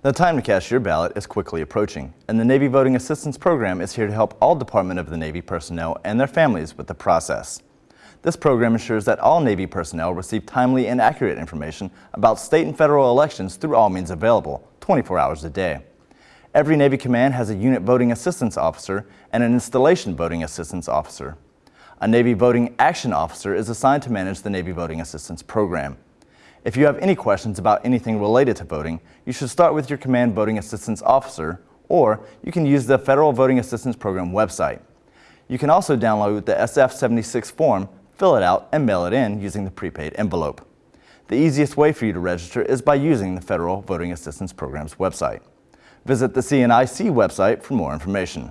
The time to cast your ballot is quickly approaching, and the Navy Voting Assistance Program is here to help all Department of the Navy personnel and their families with the process. This program ensures that all Navy personnel receive timely and accurate information about state and federal elections through all means available, 24 hours a day. Every Navy command has a unit voting assistance officer and an installation voting assistance officer. A Navy voting action officer is assigned to manage the Navy voting assistance program. If you have any questions about anything related to voting, you should start with your command voting assistance officer, or you can use the Federal Voting Assistance Program website. You can also download the SF76 form, fill it out, and mail it in using the prepaid envelope. The easiest way for you to register is by using the Federal Voting Assistance Program's website. Visit the CNIC website for more information.